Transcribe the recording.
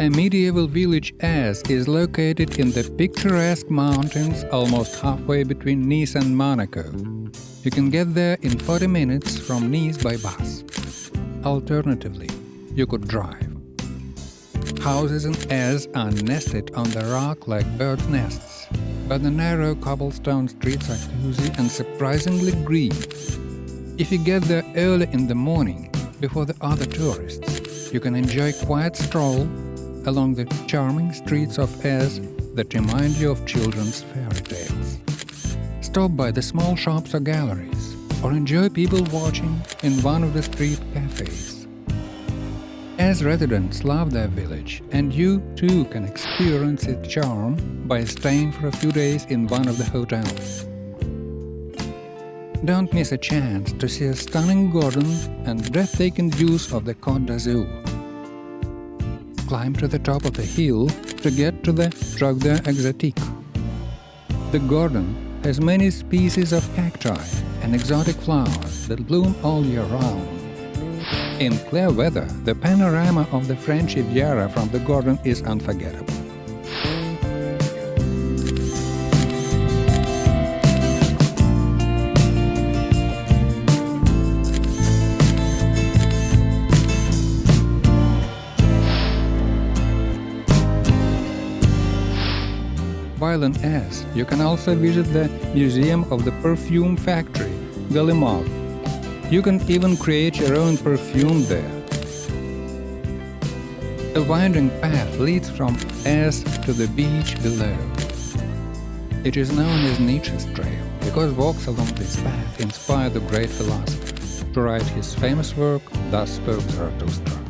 A medieval village Eze is located in the picturesque mountains almost halfway between Nice and Monaco. You can get there in 40 minutes from Nice by bus. Alternatively, you could drive. Houses in Eze are nested on the rock like birds' nests, but the narrow cobblestone streets are cozy and surprisingly green. If you get there early in the morning, before the other tourists, you can enjoy a quiet stroll along the charming streets of Eze that remind you of children's fairy tales. Stop by the small shops or galleries, or enjoy people watching in one of the street cafes. Eze residents love their village, and you too can experience its charm by staying for a few days in one of the hotels. Don't miss a chance to see a stunning garden and breathtaking views of the Côte d'Azur climb to the top of the hill to get to the Jardin Exotique. The garden has many species of cacti and exotic flowers that bloom all year round. In clear weather, the panorama of the French Riviera from the garden is unforgettable. In Eze, you can also visit the Museum of the Perfume Factory, Galimard. You can even create your own perfume there. A winding path leads from Eze to the beach below. It is known as Nietzsche's Trail because walks along this path inspired the great philosopher to write his famous work Thus Spoke Zarathustra.